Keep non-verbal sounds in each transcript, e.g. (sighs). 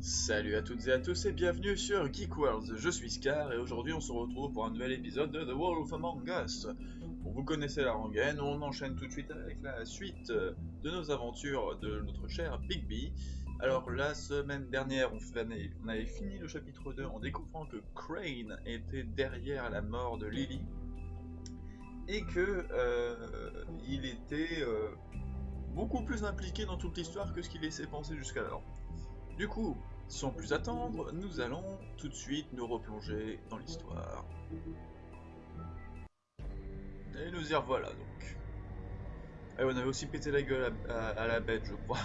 Salut à toutes et à tous et bienvenue sur Geek Worlds, je suis Scar et aujourd'hui on se retrouve pour un nouvel épisode de The Wolf Among Us. Vous connaissez la rengaine, on enchaîne tout de suite avec la suite de nos aventures de notre cher Bigby. Alors la semaine dernière on avait fini le chapitre 2 en découvrant que Crane était derrière la mort de Lily et que euh, il était euh, beaucoup plus impliqué dans toute l'histoire que ce qu'il laissait penser jusqu'alors. Du coup, sans plus attendre, nous allons tout de suite nous replonger dans l'histoire. Et nous y revoilà donc. Et on avait aussi pété la gueule à, à- à la bête, je crois.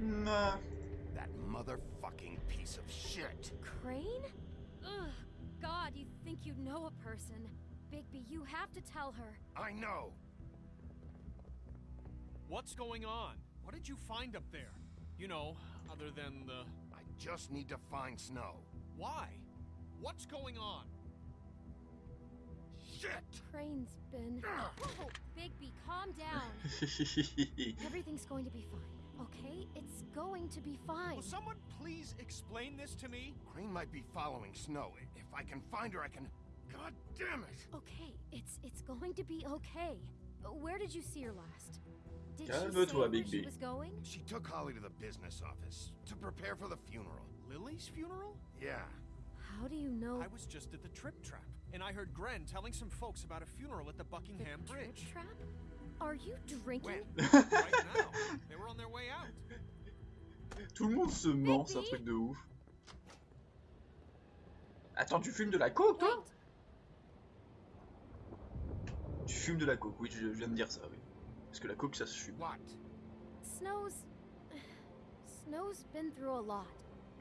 Nah. That motherfucking piece of shit. Crane? Ugh, God, you think you know a person. Bigby, you have to tell her. I know. What's going on? What did you find up there? You know, other than the... I just need to find Snow. Why? What's going on? Shit! Crane's been. Ah! Ugh. Oh, Bigby, calm down. (laughs) Everything's going to be fine, okay? It's going to be fine. Will someone please explain this to me? Crane might be following Snow. If I can find her, I can. God damn it! Okay, it's it's going to be okay. Where did you see her last? Did she say Calme-toi, where she was going? She took Holly to the business office to prepare for the funeral. Lily's funeral? Yeah. How do you know I was just at the Trip Trap, and I heard Gren telling some folks about a funeral at the the Buckingham trip Bridge. trap? Are you drinking? When? (laughs) right now. They were on their way out. Tout le monde se ment, c'est un Bigby truc de ouf. Attends, tu fumes de la coke, toi Wait, Tu fumes de la coke, oui, je je viens de dire ça, oui. Parce que la coke, ça se fume. What? Snow's. (sighs) Snow's been through a lot.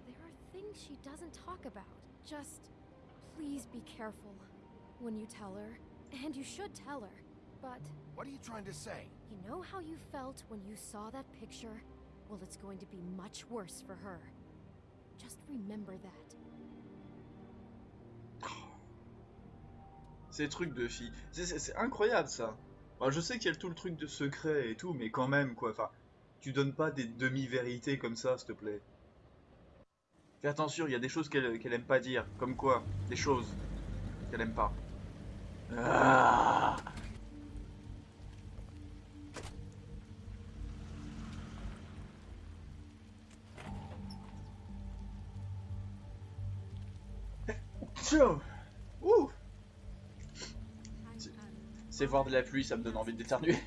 There are things she doesn't talk about. Just please be careful when you tell her. And you should tell her. But What are you trying to say? you know how you felt when you saw that picture? Well, it's going to be much worse for her. Just remember that. Ces trucs de filles. C'est- incroyable, ça. Enfin, je sais qu'il y a tout le truc de secret et tout, mais quand même, quoi. Enfin, tu donnes pas des demi-vérités comme ça, s'il te plaît. Fais attention, il y a des choses qu'elle qu'elle aime pas dire. Comme quoi Des choses qu'elle aime pas. Ah C'est voir de la pluie, ça me donne envie d'éternuer. (laughs)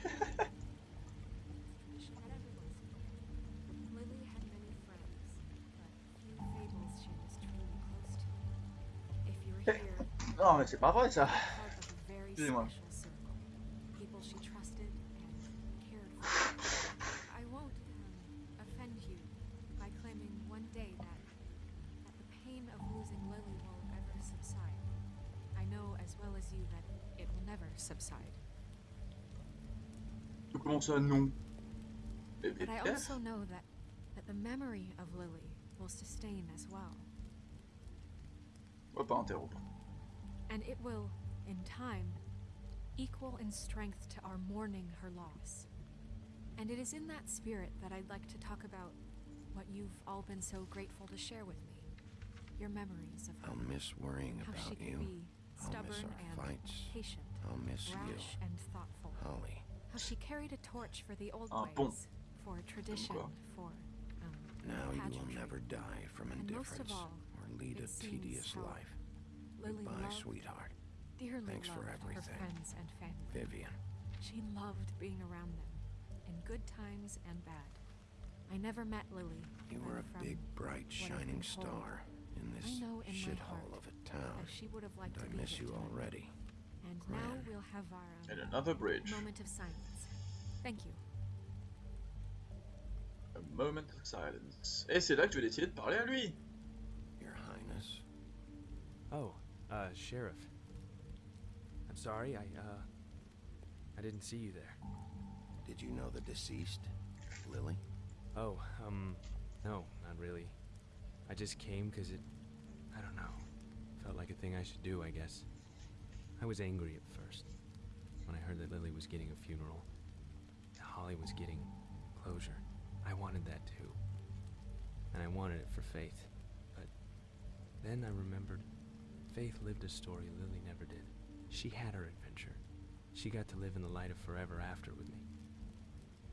(laughs) non mais c'est pas vrai ça. Excusez-moi. Comment ça, non But I also know that, that the memory of Lily will sustain as well. On va pas interrompre. And it will, in time, equal in strength to our mourning her loss. And it is in that spirit that I'd like to talk about what you've all been so grateful to share with me. Your memories of her. I'll miss worrying how she about you. be I'll miss stubborn our and fights. patient, I'll miss you. and thoughtful. Holly. How she carried a torch for the old Un ways, pont. for tradition, for um, Now you will never die from And most of indifference all, or lead a tedious how life. Lily Goodbye, loved, sweetheart. dearly Thanks for loved her everything. friends and family. Vivian. She loved being around them, in good times and bad. I never met Lily. You were a big, bright, shining star in this know in my shithole of a town. She would have liked And to I miss you already. And Gran. now we'll have our um, And another bridge. moment of silence. Thank you. A moment of silence. Et c'est là que je vais décider de parler à lui. Your Highness. Oh, uh, Sheriff. I'm sorry, I, uh, I didn't see you there. Did you know the deceased, Lily? Oh, um, no, not really. I just came because it, I don't know, felt like a thing I should do, I guess. I was angry at first when I heard that Lily was getting a funeral. Holly was getting closure. I wanted that too. And I wanted it for Faith. But then I remembered Faith lived a story Lily never did. She had her adventure. She got to live in the light of forever after with me.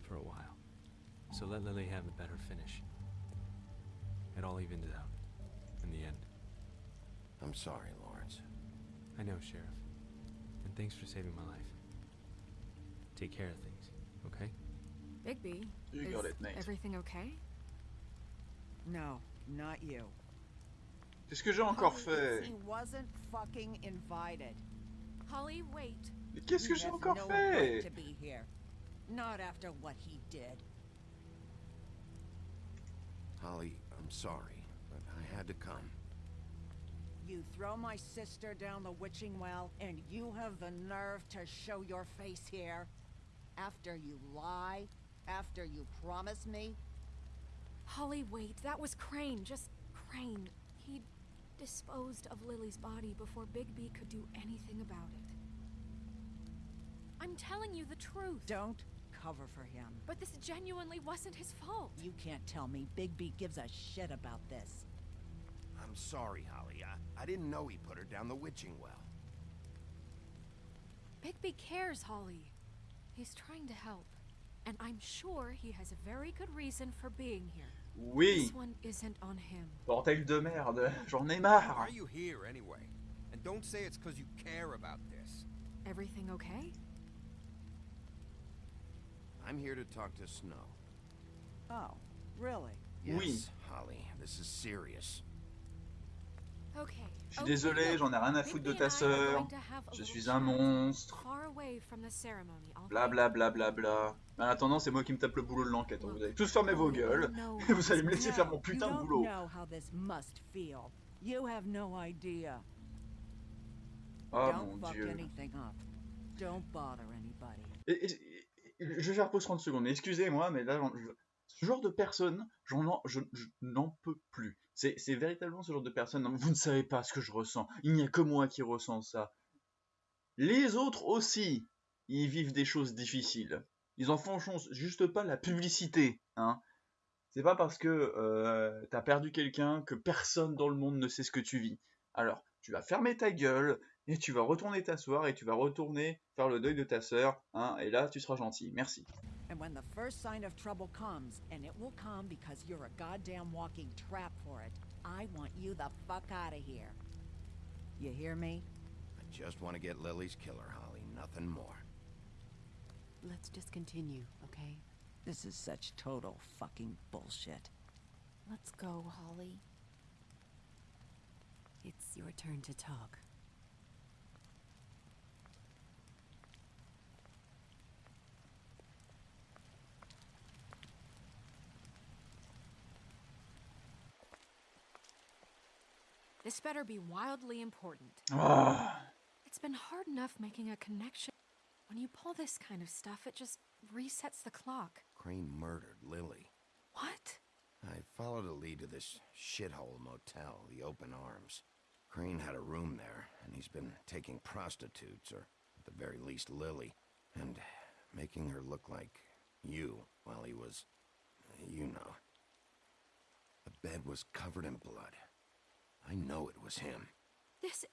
For a while. So let Lily have a better finish. It all evened out. In the end. I'm sorry, Lawrence. I know, Sheriff. And thanks for saving my life. Take care of things, okay? Bigby, You is got it, Nate. everything okay? No, not you. Qu'est-ce que j'ai encore fait He wasn't fucking invited. Holly, wait. Mais qu'est-ce que He j'ai has encore no fait to be here. Not after what he did. Holly, I'm sorry, but I had to come. You throw my sister down the witching well, and you have the nerve to show your face here? After you lie? After you promise me? Holly, wait. That was Crane. Just Crane. He disposed of Lily's body before Bigby could do anything about it. I'm telling you the truth. Don't cover for him. But this genuinely wasn't his fault. You can't tell me Bigby gives a shit about this. I'm sorry, Holly. I, I didn't know he put her down the witching well. Bigby cares, Holly. He's trying to help. And I'm sure he has a very good reason for being here. Oui, This one isn't on him. bordel de merde, j'en ai Why are you here anyway? And don't say it's because you care about this. Everything okay? I'm here to talk to Snow. Oh, really? Yes, Oui. Holly, this is serious. Okay. Je suis okay, désolé, j'en ai rien à foutre de ta sœur. Je suis un monstre. Bla bla bla bla bla. En attendant, c'est moi qui me tape le boulot de l'enquête. Vous allez tous fermer vos gueules. Et (laughs) vous allez me this laisser faire mon putain de boulot. Oh mon dieu. Et- et- et- je vais faire pause 30 secondes. Excusez-moi, mais là, je- ce genre de personne, j'en en- je, je n'en peux plus. C'est véritablement ce genre de personne. Vous ne savez pas ce que je ressens. Il n'y a que moi qui ressens ça. Les autres aussi, ils vivent des choses difficiles. Ils en font juste pas la publicité. Hein. C'est pas parce que euh, t'as perdu quelqu'un que personne dans le monde ne sait ce que tu vis. Alors, tu vas fermer ta gueule et tu vas retourner t'asseoir et tu vas retourner faire le deuil de ta sœur. Hein, et là, tu seras gentil. Merci. And when the first sign of trouble comes, and it will come because you're a goddamn walking trap for it, I want you the fuck out of here. You hear me? I just want to get Lily's killer, Holly, nothing more. Let's just continue, okay? This is such total fucking bullshit. Let's go, Holly. It's your turn to talk. This better be wildly important. Ah, It's been hard enough making a connection. When you pull this kind of stuff, it just resets the clock. Crane murdered Lily. What? I followed a lead to this shithole motel, the Open Arms. Crane had a room there, and he's been taking prostitutes, or at the very least Lily, and making her look like you while he was, you know. The bed was covered in blood. I know it was him. This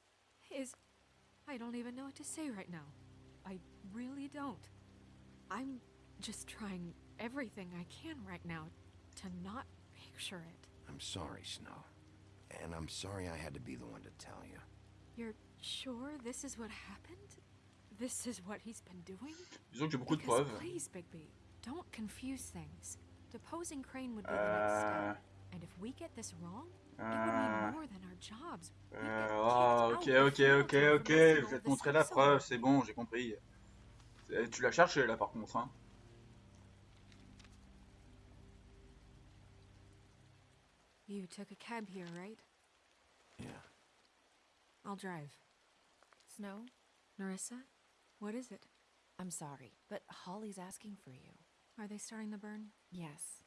is. I don't even know what to say right now. I really don't. I'm just trying everything I can right now to not picture it. I'm sorry, Snow. And I'm sorry I had to be the one to tell you. You're sure this is what happened? This is what he's been doing? disons que j'ai beaucoup de Because preuves. please, Bigby, don't confuse things. Deposing Crane would be the next step. Uh. And if we get this wrong, euh, euh, ah, out ok, ok, ok, ok. Je vais te montrer la preuve. C'est bon, j'ai compris. C'est- Tu l'as cherché là, par contre. Hein. You took a cab here, right? Yeah. I'll drive. Snow, Narissa, what is it? I'm sorry, but Holly's asking for you. Are they starting the burn? Yes.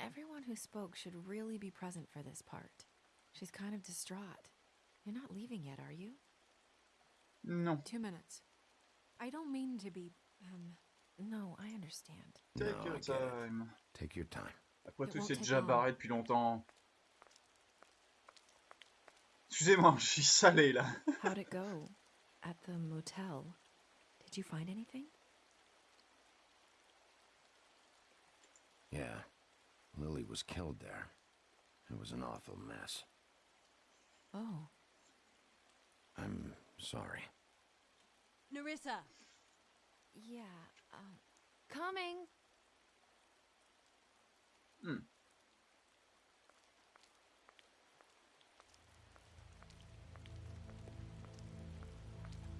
Everyone who spoke should really be present for this part. She's kind of distraught. You're not leaving yet, are you? No. Two minutes. I don't mean to be, um, No, I understand. Take No, your I time. Take your time. Après It tout, won't c'est déjà long. barré depuis longtemps. Excusez-moi, (laughs) je suis salé là. (laughs) How'd it go? At the motel? Did you find anything? Yeah. Lily was killed there. It was an awful mess. Oh. I'm sorry. Nerissa! Yeah, um. Coming!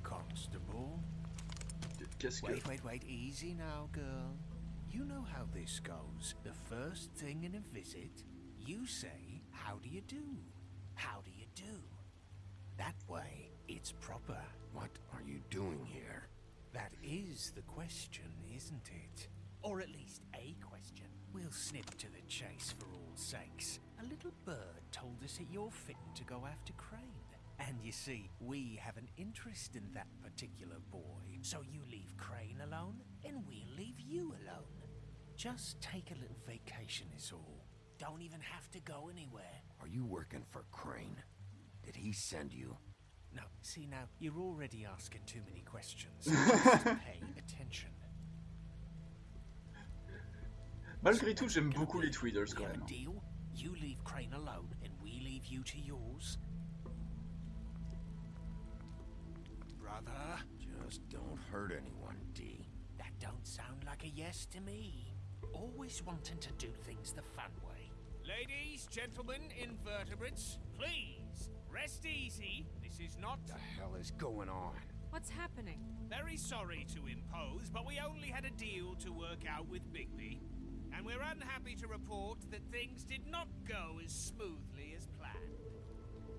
Constable? Qu'est-ce que... Wait, wait, wait. Easy now, girl. You know how this goes. The first thing in a visit, you say, How do you do? How do you do? That way, it's proper. What are you doing here? That is the question, isn't it? Or at least a question. We'll snip to the chase for all sakes. A little bird told us that you're fitting to go after Crane. And you see, we have an interest in that particular boy. So you leave Crane alone, and we'll leave you alone. Just take a little vacation is all. Don't even have to go anywhere. Are you working for Crane? Did he send you? No, see now, you're already asking too many questions. (laughs) Just pay attention. Malgré tout, j'aime beaucoup les Tweedles quand même. deal? You leave Crane alone, and we leave you to yours. Brother, Just don't hurt anyone, D. that don't sound like a yes to me. Always wanting to do things the fun way. Ladies, gentlemen, invertebrates, please rest easy. This is not. What The hell is going on? what's happening? Very sorry to impose, but we only had a deal to work out with Bigby. And we're unhappy to report that things did not go as smoothly as planned.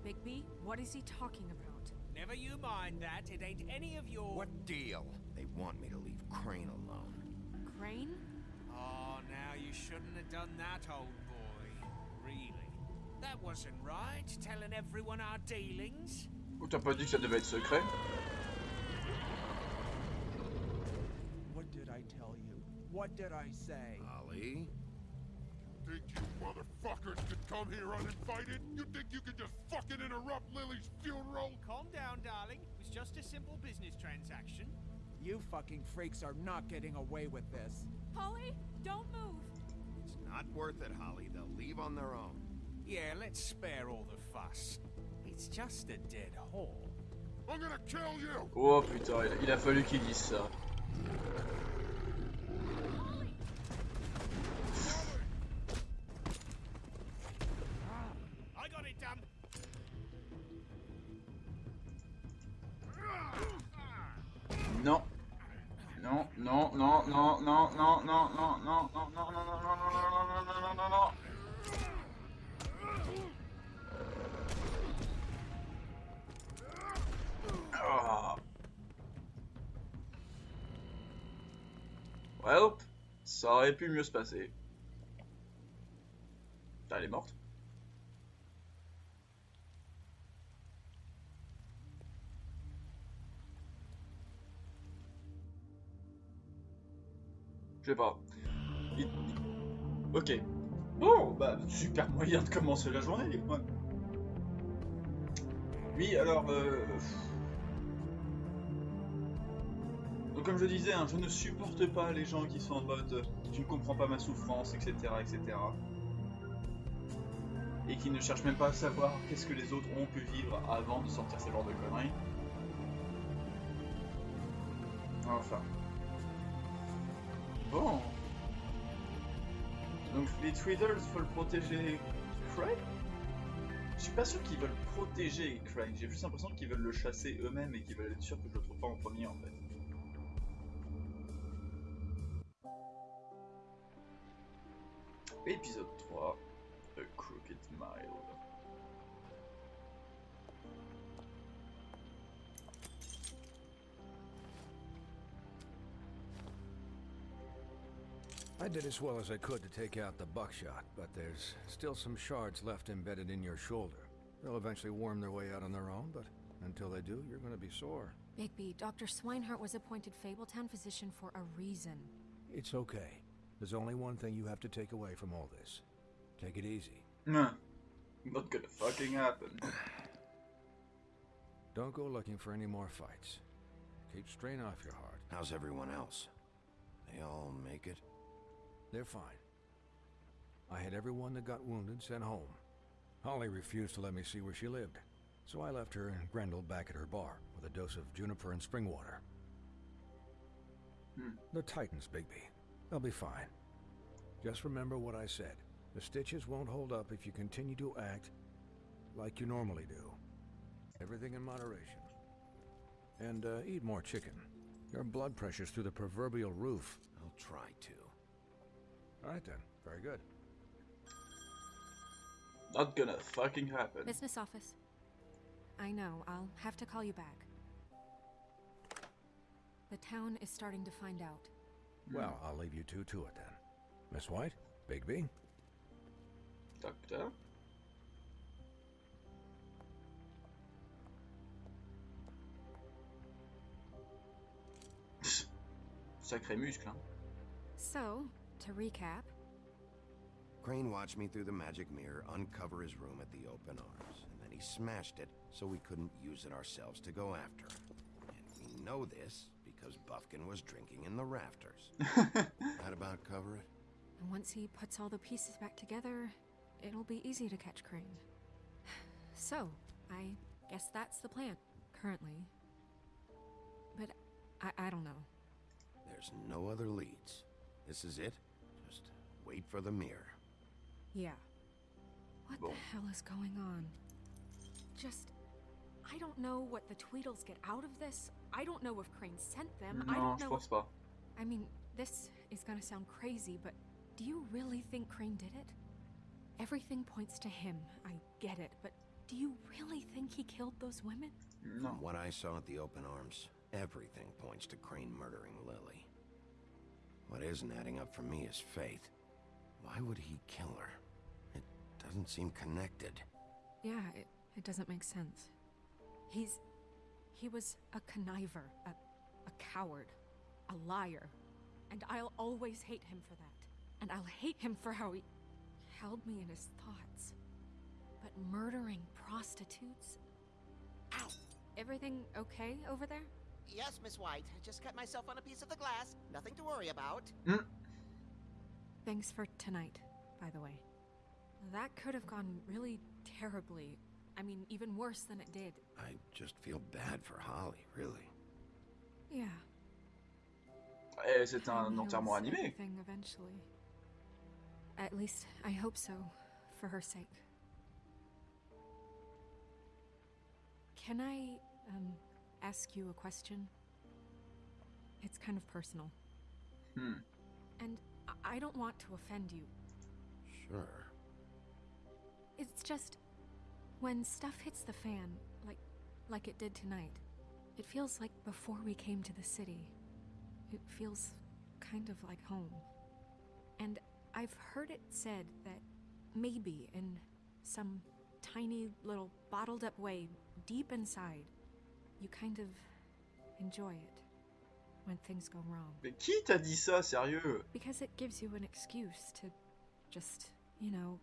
Bigby, what is he talking about? Never you mind that, it ain't any of your. What deal? They want me to leave Crane alone. Crane? Oh, now you shouldn't have done that, old boy. Really. That wasn't right, telling everyone our dealings. Ou t'as pas dit que ça devait être secret What did I tell you? What did I say? Ollie? Think you motherfuckers could come here uninvited? You think you could just fucking interrupt Lily's funeral? Calm down, darling. It was just a simple business transaction. You fucking freaks are not getting away with this. Holly, don't move! It's not worth it, Holly. They'll leave on their own. Yeah, let's spare all the fuss. It's just a dead hole. I'm gonna kill you! Oh putain, il- il a fallu qu'il dise ça. I got it done. Non. Non, non, non, non, non, non, non, non, non, non, non, non, non, non, non, non, non, non, non, non. Ah. Well, ça aurait pu mieux se passer. Putain, Elle est morte. Je sais pas. Ok. Bon, bah, super moyen de commencer la journée. Oui, alors... euh, Donc comme je disais, hein, je ne supporte pas les gens qui sont en mode tu ne comprends pas ma souffrance, etc., etc. Et qui ne cherchent même pas à savoir qu'est-ce que les autres ont pu vivre avant de sortir ce genre de conneries. Enfin. Donc les Tweedles veulent protéger Craig? Je suis pas sûr qu'ils veulent protéger Craig, j'ai juste l'impression qu'ils veulent le chasser eux-mêmes et qu'ils veulent être sûrs que je le trouve pas en premier en fait. Épisode did as well as I could to take out the buckshot, but there's still some shards left embedded in your shoulder. They'll eventually worm their way out on their own, but Until they do, you're gonna be sore. Bigby, Dr. Swineheart was appointed Fabletown physician for a reason. It's okay. There's only one thing you have to take away from all this. Take it easy. Nah. Not gonna fucking happen. (sniffs) Don't go looking for any more fights. Keep strain off your heart. How's everyone else? They all make it? They're fine. I had everyone that got wounded sent home. Holly refused to let me see where she lived, so I left her and Grendel back at her bar with a dose of juniper and spring water. Hmm. The Titans, Bigby. They'll be fine. Just remember what I said. The stitches won't hold up if you continue to act like you normally do. Everything in moderation. And uh, eat more chicken. Your blood pressure's through the proverbial roof. I'll try to. All right then. Very good. Not gonna fucking happen. Business office. I know, I'll have to call you back. The town is starting to find out. Hmm. Well, I'll leave you two to it then. Miss White, Bigby. Docteur (laughs) Sacré muscle, hein. So, to recap, Crane watched me through the magic mirror uncover his room at the open arms, and then he smashed it so we couldn't use it ourselves to go after him. And we know this because Buffkin was drinking in the rafters. (laughs) that about cover it? and once he puts all the pieces back together, it'll be easy to catch Crane. (sighs) So, I guess that's the plan, currently. But I, I don't know. There's no other leads. This is it. Just wait for the mirror. Yeah. What Bon. the hell is going on? Just. I don't know what the Tweedles get out of this. I don't know if Crane sent them. I don't know. pense pas. I mean, this is gonna sound crazy, but do you really think Crane did it? Everything points to him. I get it, but do you really think he killed those women? No. From what I saw at the open arms, everything points to Crane murdering Lily. What isn't adding up for me is Faith. Why would he kill her? It doesn't seem connected. Yeah, it, it doesn't make sense. He's. He was a conniver, a, a coward, a liar. And I'll always hate him for that. And I'll hate him for how he held me in his thoughts. But murdering prostitutes? Ow! Everything okay over there? Yes, Miss White. Just cut myself on a piece of the glass. Nothing to worry about. Hmm? Thanks for tonight, by the way. That could have gone really terribly. I mean, even worse than it did. I just feel bad for Holly, really. Yeah. Eh, c'est un Time enterrement heals animé. everything eventually. At least I hope so, for her sake. Can I um ask you a question? It's kind of personal, Hmm. and I- don't want to offend you. Sure. It's just when stuff hits the fan, like like it did tonight. It feels like before we came to the city. It feels kind of like home. And I've heard it said that maybe in some tiny little bottled up way deep inside, you kind of enjoy it when things go wrong. Mais qui t'a dit ça, sérieux? Because it gives you an excuse to just, you know,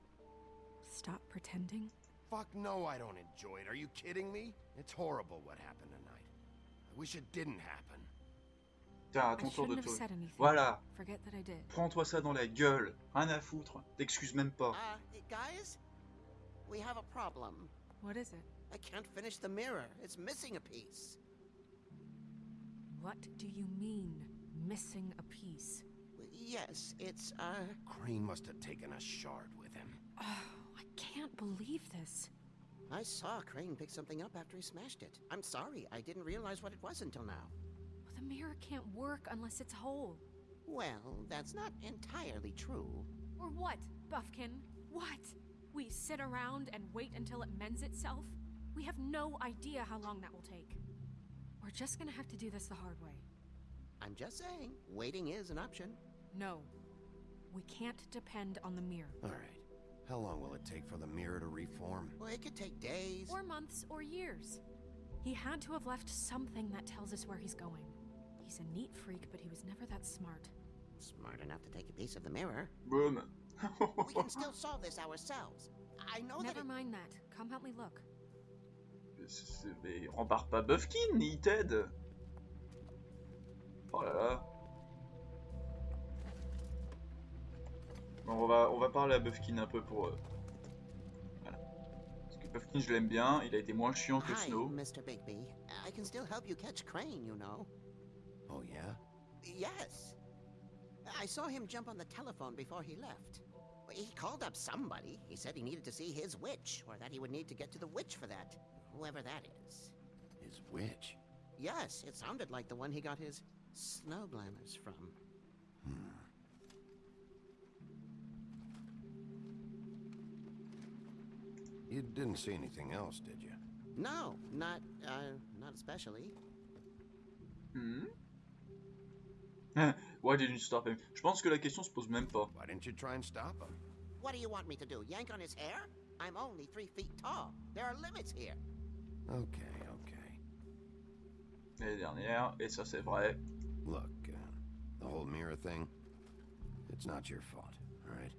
stop pretending. Fuck no, I don't enjoy it. Are you kidding me? It's horrible what happened tonight. I wish it didn't happen. Tiens, à I ton tour de shouldn't have tour. said anything. Voilà. Forget that I did. Prends-toi ça dans la gueule. Rien à foutre. T'excuses même pas. Uh, guys? We have a problem. What is it? I can't finish the mirror. It's missing a piece. What do you mean, missing a piece? Yes, it's, uh... Crane must have taken a shard with him. Oh, I can't believe this. I saw Crane pick something up after he smashed it. I'm sorry, I didn't realize what it was until now. The mirror can't work unless it's whole. Well, that's not entirely true. Or what, Buffkin? What? We sit around and wait until it mends itself? We have no idea how long that will take. We're just gonna have to do this the hard way. I'm just saying, waiting is an option. No. We can't depend on the mirror. All right. How long will it take for the mirror to reform? Well, it could take days. Or months or years. He had to have left something that tells us where he's going. He's a neat freak, but he was never that smart. Smart enough to take a piece of the mirror. Boom. we can still solve this ourselves. I know Never that. it- mind that. Come help me look. Mais rembarque pas Buffkin, il t'aide. Oh là là. Bon, on va, on va parler à Buffkin un peu pour... euh, Voilà. Parce que Buffkin, je l'aime bien, il a été moins chiant que Hi, Snow. Mr. Bigby. I can still help you catch Crane, you know. Oh, yeah? Yes. I saw him jump on the telephone before he left. He called up somebody. He said he needed to see his witch, or that he would need to get to the witch for that. Whoever that is. His witch? Yes, it sounded like the one he got his snow glamours from. You didn't see anything else, did you? No, not, uh, not especially. Hmm Why didn't you stop him Je pense que la question se pose même pas. Why didn't you try and stop him? What do you want me to do? Yank on his hair? I'm only three feet tall. There are limits here. Okay, okay. L'année dernière, et ça c'est vrai. Look, uh, the whole mirror thing, it's not your fault, all right?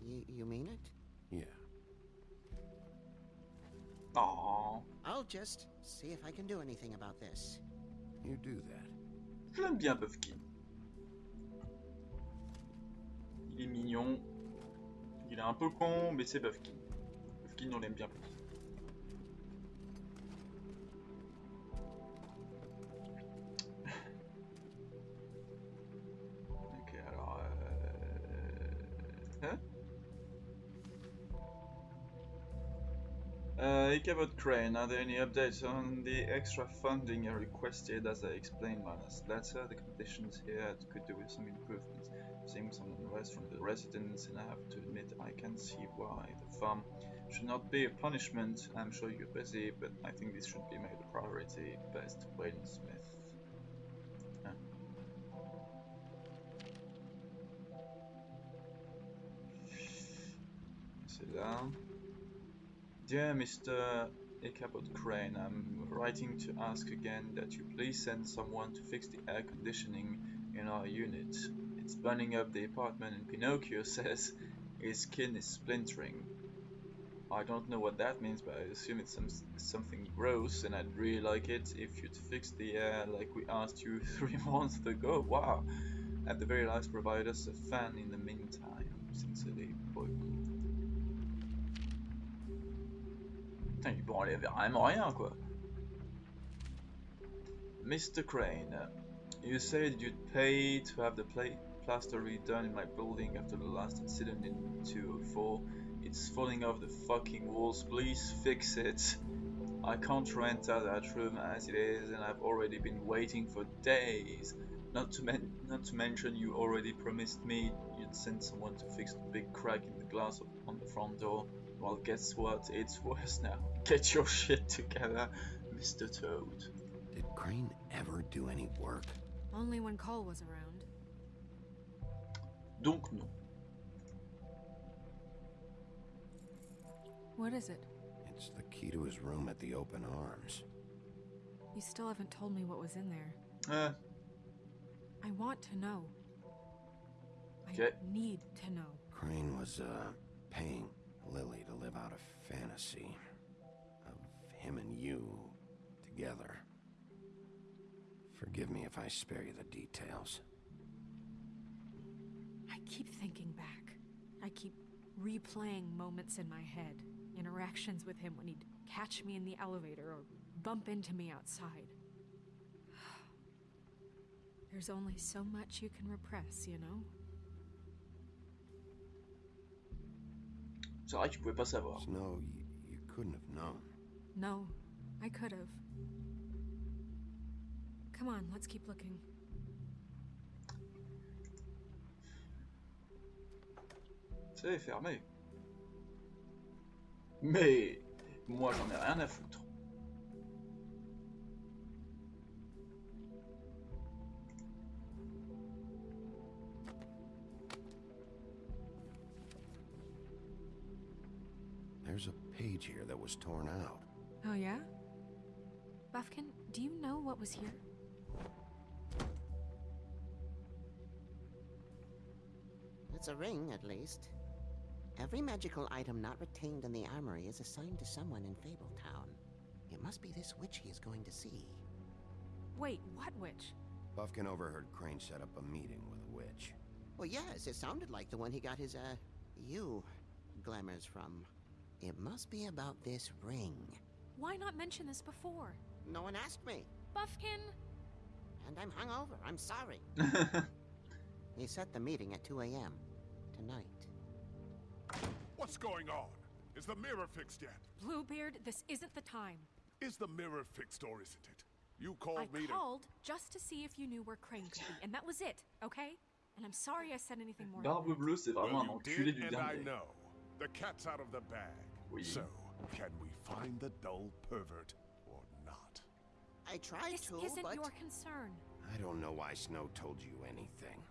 You, you mean it? Yeah. Oh, I'll just see if I can do anything about this. You do that. je l'aime bien Buffkin. Il est mignon. Il est un peu con, mais c'est Buffkin. Buffkin, on l'aime bien plus. Uh, Ichabod Crane, are there any updates on the extra funding I requested as I explained my last letter? The conditions here could do with some improvements. Seeing some unrest from the residents, and I have to admit I can see why. The farm should not be a punishment. I'm sure you're busy, but I think this should be made a priority. Best, Weyland Smith. C'est là. Dear Mr. Ichabod Crane, I'm writing to ask again that you please send someone to fix the air conditioning in our unit. It's burning up the apartment and Pinocchio (laughs) says his skin is splintering. I don't know what that means, but I assume it's some, something gross and I'd really like it if you'd fix the air like we asked you (laughs) three months ago. Wow! At the very least, provide us a fan in the meantime. Sincerely, Putain, il enlever vraiment rien, quoi. Mr. Crane, you said you'd pay to have the pla plaster redone in my building after the last incident in 204. It's falling off the fucking walls, please fix it. I can't rent out that room as it is, and I've already been waiting for days. Not to, men not to mention, you already promised me you'd send someone to fix the big crack in the glass on the front door. Well, guess what? It's worse now. Get your (laughs) shit together, Mr. Toad. Did Crane ever do any work? Only when Cole was around. Donc non. What is it? It's the key to his room at the Open Arms. You still haven't told me what was in there. Uh, I want to know. I Okay. need to know. Crane was, uh, paying Lily to live out a fantasy of him and you together. Forgive me if I spare you the details. I keep thinking back. I keep replaying moments in my head. Interactions with him when he'd catch me in the elevator or bump into me outside. (sighs) There's only so much you can repress, you know? C'est vrai que tu pouvais pas savoir. Snow, you, you couldn't have known. No, I could have. Come on, let's keep looking. C'est fermé. Mais moi j'en ai rien à foutre. There's a page here that was torn out. Oh, yeah? By Buffkin, do you know what was here? It's a ring, at least. Every magical item not retained in the armory is assigned to someone in Fabletown. It must be this witch he is going to see. Wait, what witch? Buffkin overheard Crane set up a meeting with a witch. Well, yes, it sounded like the one he got his, uh, you glamours from. It must be about this ring. Why not mention this before? No one asked me. Buffkin! And I'm hungover. I'm sorry. (laughs) he set the meeting at 2 a.m. tonight. What's going on? Is the mirror fixed yet? Bluebeard, this isn't the time. Is the mirror fixed or isn't it? You called I me to... called just to see if you knew where Crane could be, and that was it, okay? And I'm sorry I said anything more. than Barbe that. Bleue, c'est vraiment Well, un you enculé did, du and I know. The cat's out of the bag. Oui. So, can we find the dull pervert or not? I tried This to, isn't but your concern. I don't know why Snow told you anything.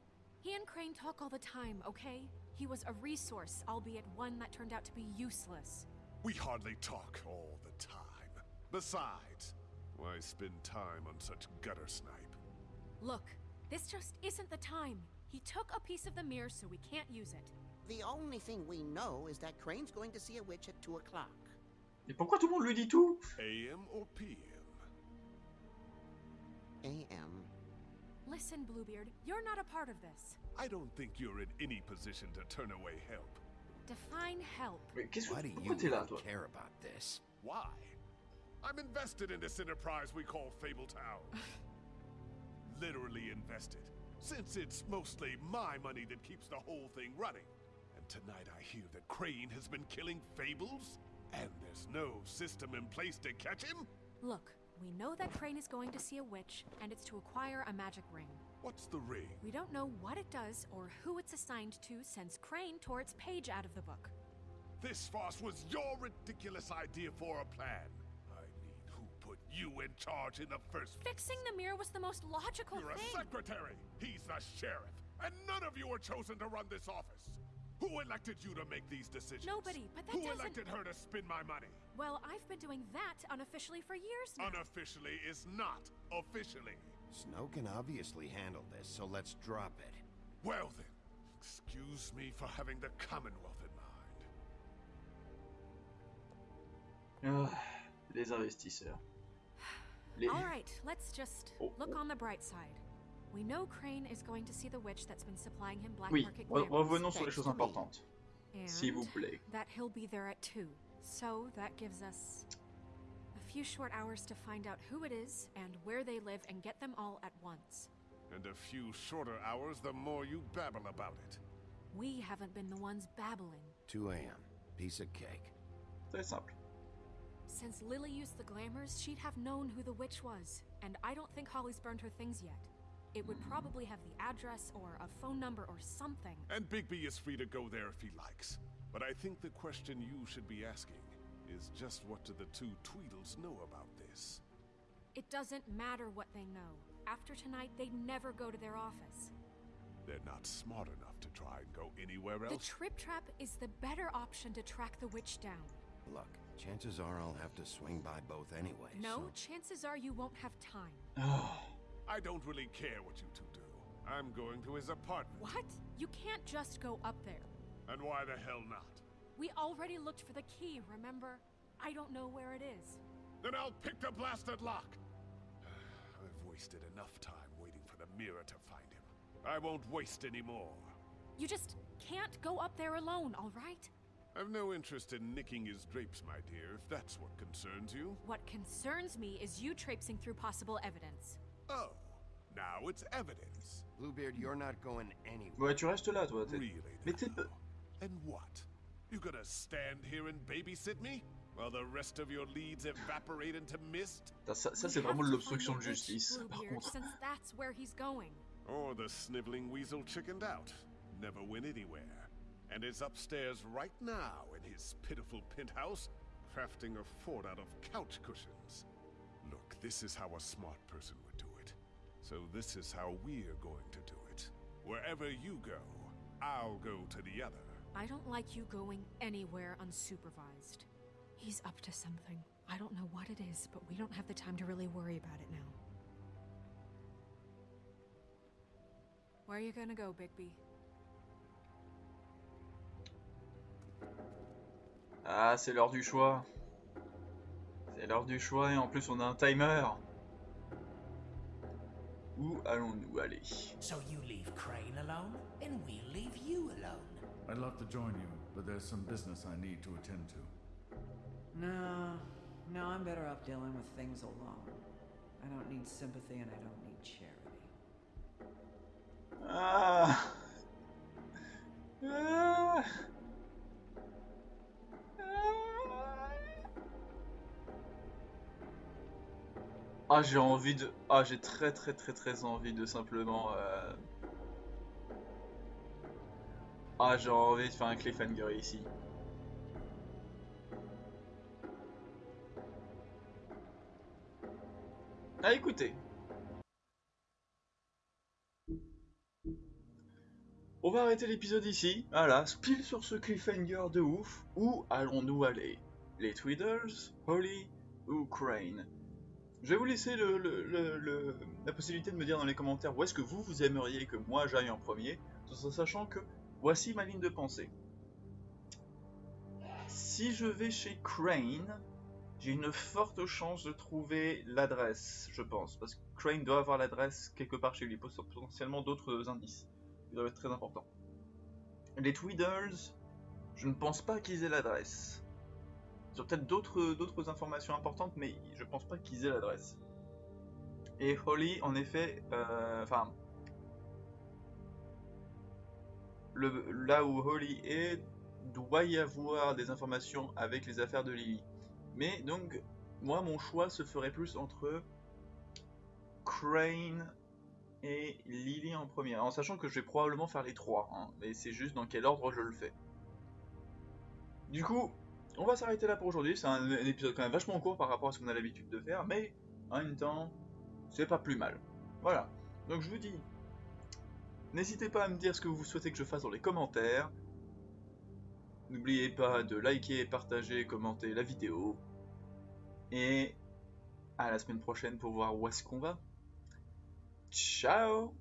He and Crane talk all the time, okay? He was a resource, albeit one that turned out to be useless. We hardly talk all the time. Besides, why spend time on such gutter snipe? Look, this just isn't the time. He took a piece of the mirror, so we can't use it. The only thing we know is that Crane's going to see a witch at 2 o'clock. Et pourquoi tout le monde lui dit tout AM or PM? A.M. Listen, Bluebeard, you're not a part of this. I don't think you're in any position to turn away help. Define help. Mais Why do you là, care about this? Why? I'm invested in this enterprise we call Fabletown. (laughs) Literally invested. Since it's mostly my money that keeps the whole thing running. Tonight I hear that Crane has been killing Fables? And there's no system in place to catch him? Look, we know that Crane is going to see a witch, and it's to acquire a magic ring. What's the ring? We don't know what it does or who it's assigned to since Crane tore its page out of the book. This farce was your ridiculous idea for a plan. I mean, who put you in charge in the first place? Fixing the mirror was the most logical You're a secretary. He's the sheriff. And none of you were chosen to run this office. Who elected you to make these decisions? Nobody, but that Who doesn't- elected her to spend my money? Well, I've been doing that unofficially for years now. Unofficially is not officially. Snow can obviously handle this, so let's drop it. Well then, excuse me for having the Commonwealth in mind. Ah, Les investisseurs. Les... All right, let's just Oh, look oh. on the bright side. We know Crane is going to see the witch that's been supplying him black Oui, market re- glamours, revenons sur les choses importantes. S'il vous and plaît. that he'll be there at 2. So that gives us a few short hours to find out who it is and where they live and get them all at once. And a few shorter hours the more you babble about it. We haven't been the ones babbling. 2 a.m. Piece of cake. Très simple. Since Lily used the glamours, she'd have known who the witch was, and I don't think Holly's burned her things yet. It would probably have the address or a phone number or something. And Bigby is free to go there if he likes. But I think the question you should be asking is just what do the two Tweedles know about this? It doesn't matter what they know. After tonight, they'd never go to their office. They're not smart enough to try and go anywhere else. The else. Trip Trap is the better option to track the witch down. Look, chances are I'll have to swing by both anyway. No, so- chances are you won't have time. Ah, (sighs) I don't really care what you two do. I'm going to his apartment. What? You can't just go up there. And why the hell not? We already looked for the key, remember? I don't know where it is. Then I'll pick the blasted lock. (sighs) I've wasted enough time waiting for the mirror to find him. I won't waste any more. You just can't go up there alone, all right? I've no interest in nicking his drapes, my dear, if that's what concerns you. What concerns me is you traipsing through possible evidence. Oh, now it's evidence. Bluebeard, you're not going anywhere. Ouais, tu restes là, toi. t'es- Really? Mais t'es peu. And what? You gonna stand here and babysit me? While the rest of your leads evaporate into mist? Putain, Ça, ça We c'est have vraiment de to l'obstruction find de the witch, justice, par Bluebeard, contre. since that's where he's going. Or the sniveling weasel chickened out, never went anywhere, and is upstairs right now in his pitiful penthouse, crafting a fort out of couch cushions. Look, this is how a smart person would do it. So this is how we're going to do it. Wherever you go, I'll go to the other. I don't like you going anywhere unsupervised. He's up to something. I don't know what it is, but we don't have the time to really worry about it now. Where are you gonna go, Bigby? Ah, c'est l'heure du choix. C'est l'heure du choix et en plus on a un timer. Où allons-nous aller So you leave Crane alone, and we'll leave you alone. I'd love to join you, but there's some business I need to attend to. No, no, I'm better off dealing with things alone. I don't need sympathy and I don't need Ah, j'ai envie de... Ah, j'ai très très très très envie de simplement... euh, Ah, j'ai envie de faire un cliffhanger ici. Ah, écoutez. On va arrêter l'épisode ici. Voilà, pile sur ce cliffhanger de ouf. Où allons-nous aller? Les Tweedles, Holly ou Crane? Je vais vous laisser la possibilité de me dire dans les commentaires où est-ce que vous, vous aimeriez que moi j'aille en premier, tout en sachant que voici ma ligne de pensée. Si je vais chez Crane, j'ai une forte chance de trouver l'adresse, je pense, parce que Crane doit avoir l'adresse quelque part chez lui, potentiellement d'autres indices. Il doit être très important. Les Tweedles, je ne pense pas qu'ils aient l'adresse. Peut-être d'autres informations importantes, mais je pense pas qu'ils aient l'adresse. Et Holly, en effet, euh, enfin, là où Holly est, doit y avoir des informations avec les affaires de Lily. Mais donc, moi, mon choix se ferait plus entre Crane et Lily en premier, en sachant que je vais probablement faire les trois, hein, mais c'est juste dans quel ordre je le fais. Du coup, on va s'arrêter là pour aujourd'hui, c'est un, épisode quand même vachement court par rapport à ce qu'on a l'habitude de faire, mais en même temps, c'est pas plus mal. Voilà, donc je vous dis, n'hésitez pas à me dire ce que vous souhaitez que je fasse dans les commentaires, n'oubliez pas de liker, partager, commenter la vidéo, et à la semaine prochaine pour voir où est-ce qu'on va. Ciao